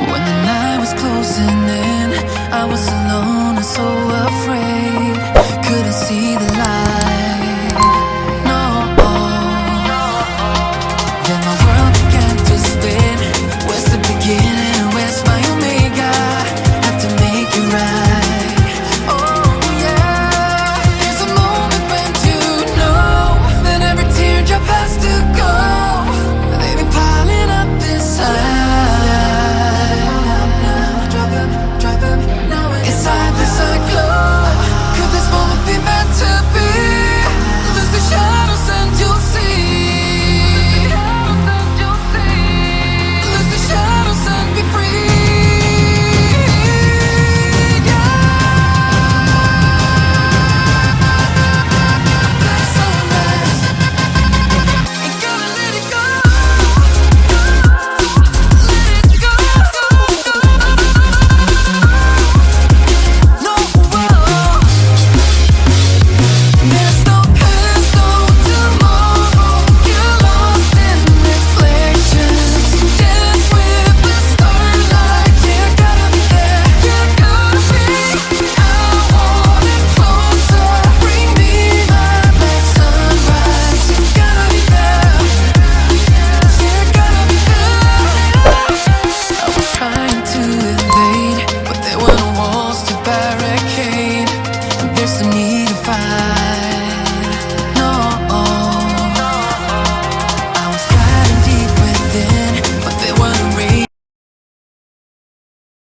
When the night was closing in, I was alone. fire